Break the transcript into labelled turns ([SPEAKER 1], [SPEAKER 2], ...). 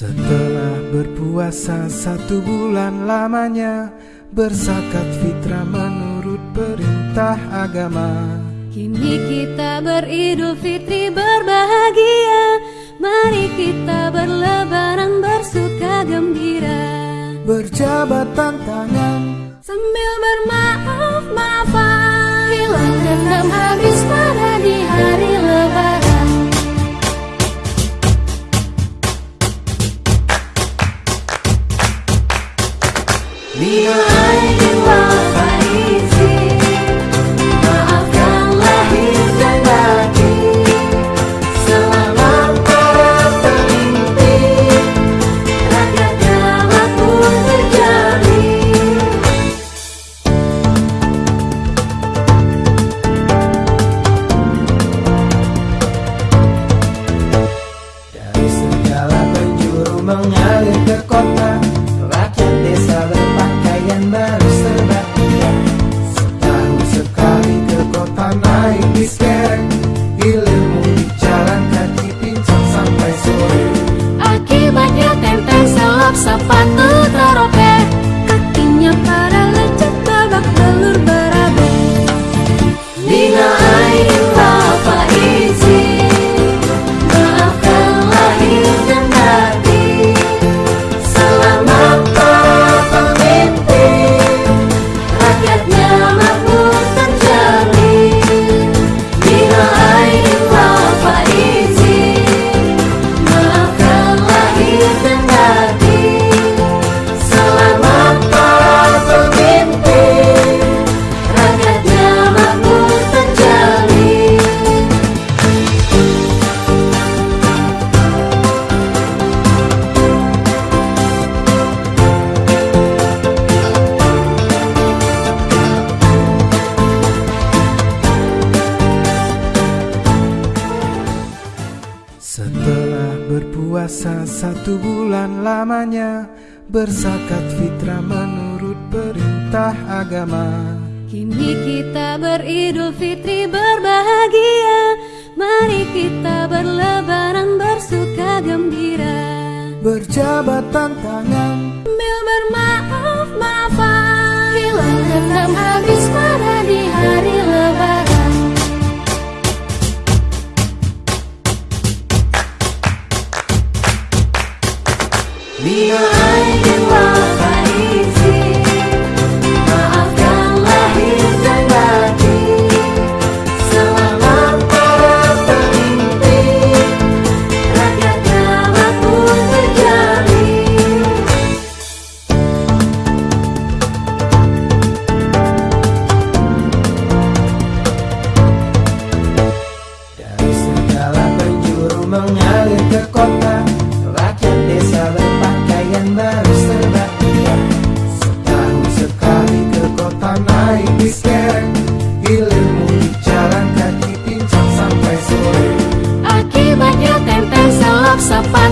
[SPEAKER 1] Setelah berpuasa satu bulan lamanya Bersakat fitrah menurut perintah agama.
[SPEAKER 2] Kini kita beridul fitri berbahagia. Mari kita berlebaran bersuka gembira.
[SPEAKER 1] Berjabat tangan
[SPEAKER 2] Sambil bermaaf-maafan Hilang dendam habis pada di hari
[SPEAKER 1] mengalir ke kota Rakyat desa berpakaian baru serba Setahun sekali ke kota naik bis berpuasa satu bulan lamanya Bersakat fitrah menurut perintah agama.
[SPEAKER 2] Kini kita beridul fitri berbahagia Mari kita berlebaran bersuka gembira.
[SPEAKER 1] Berjabat tangan
[SPEAKER 2] Sambil bermaaf-maafan vì ai nhưng mà Sapa.